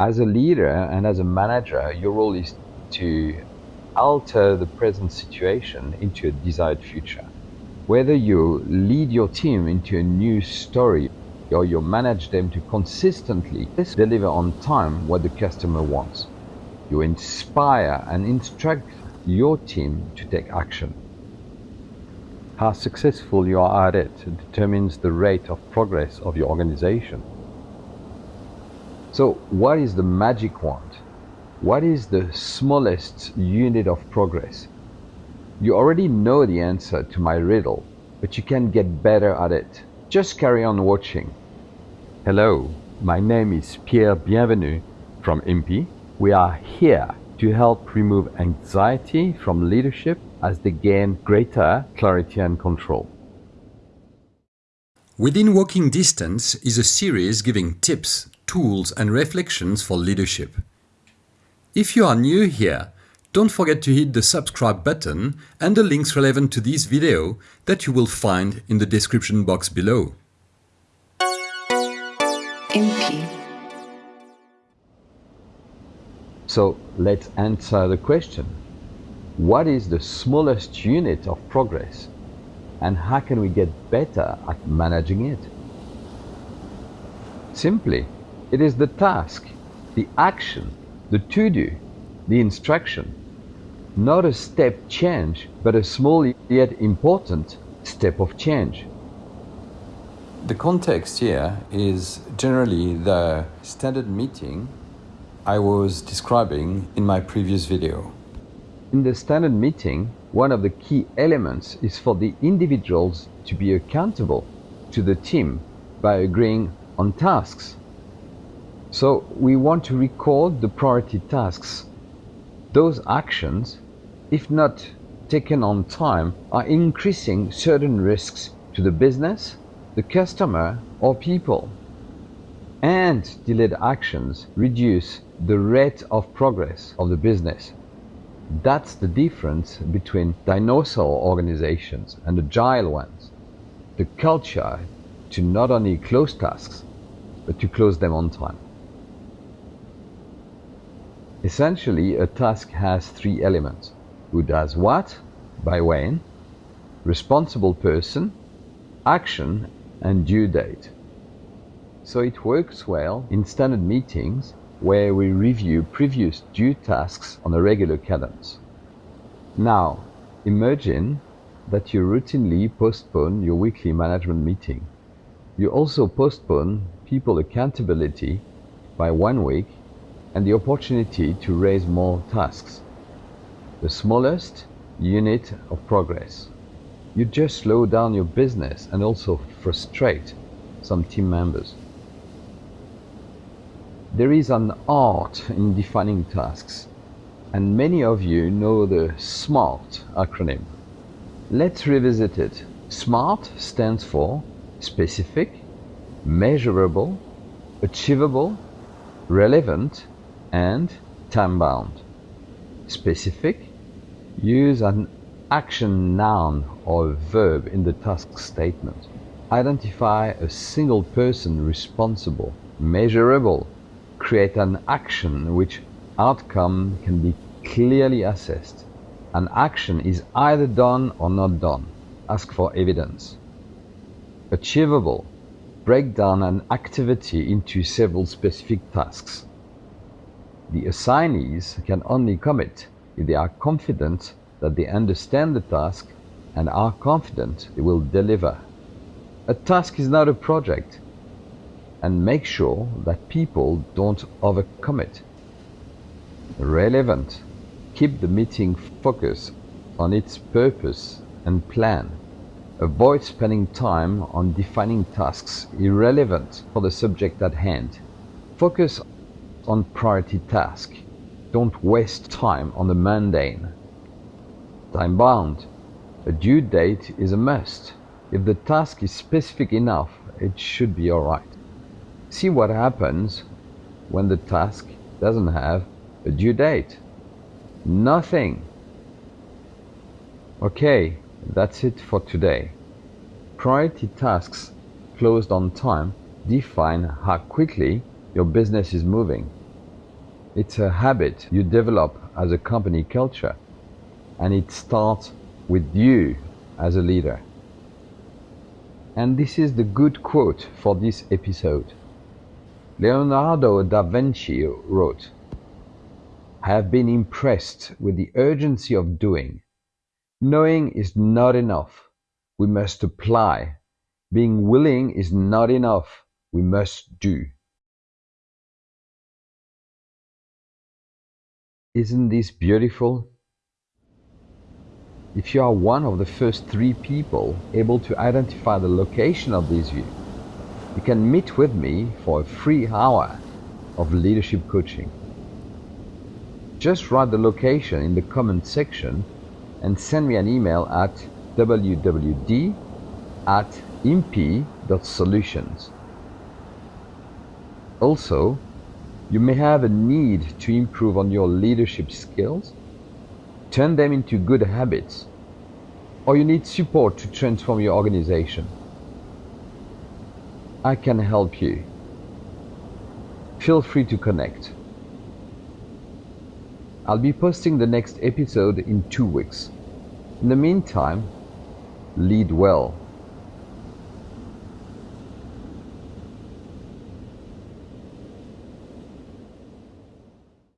As a leader and as a manager, your role is to alter the present situation into a desired future. Whether you lead your team into a new story or you manage them to consistently deliver on time what the customer wants. You inspire and instruct your team to take action. How successful you are at it determines the rate of progress of your organization. So what is the magic wand? What is the smallest unit of progress? You already know the answer to my riddle, but you can get better at it. Just carry on watching. Hello, my name is Pierre Bienvenu from IMPI. We are here to help remove anxiety from leadership as they gain greater clarity and control. Within Walking Distance is a series giving tips, tools and reflections for leadership. If you are new here, don't forget to hit the subscribe button and the links relevant to this video that you will find in the description box below. Impy. So let's answer the question. What is the smallest unit of progress and how can we get better at managing it? Simply, it is the task, the action, the to-do, the instruction. Not a step change, but a small yet important step of change. The context here is generally the standard meeting I was describing in my previous video. In the standard meeting, one of the key elements is for the individuals to be accountable to the team by agreeing on tasks. So we want to record the priority tasks. Those actions, if not taken on time, are increasing certain risks to the business, the customer or people. And delayed actions reduce the rate of progress of the business. That's the difference between dinosaur organizations and agile ones. The culture to not only close tasks, but to close them on time. Essentially, a task has three elements. Who does what, by when, responsible person, action, and due date. So it works well in standard meetings where we review previous due tasks on a regular cadence. Now, imagine that you routinely postpone your weekly management meeting. You also postpone people accountability by one week and the opportunity to raise more tasks. The smallest unit of progress. You just slow down your business and also frustrate some team members. There is an art in defining tasks, and many of you know the SMART acronym. Let's revisit it. SMART stands for specific, measurable, achievable, relevant, and time-bound. Specific, use an action noun or verb in the task statement. Identify a single person responsible. Measurable, create an action which outcome can be clearly assessed. An action is either done or not done. Ask for evidence. Achievable. Break down an activity into several specific tasks. The assignees can only commit if they are confident that they understand the task and are confident they will deliver. A task is not a project and make sure that people don't overcommit. Relevant. Keep the meeting focused on its purpose and plan. Avoid spending time on defining tasks irrelevant for the subject at hand. Focus on priority task. Don't waste time on the mundane. Time bound. A due date is a must. If the task is specific enough, it should be alright see what happens when the task doesn't have a due date. Nothing. Okay, that's it for today. Priority tasks closed on time define how quickly your business is moving. It's a habit you develop as a company culture, and it starts with you as a leader. And this is the good quote for this episode. Leonardo da Vinci wrote, I have been impressed with the urgency of doing. Knowing is not enough. We must apply. Being willing is not enough. We must do. Isn't this beautiful? If you are one of the first three people able to identify the location of this view, you can meet with me for a free hour of leadership coaching. Just write the location in the comment section and send me an email at wwd at imp.solutions. Also, you may have a need to improve on your leadership skills, turn them into good habits, or you need support to transform your organization. I can help you. Feel free to connect. I'll be posting the next episode in two weeks. In the meantime, lead well.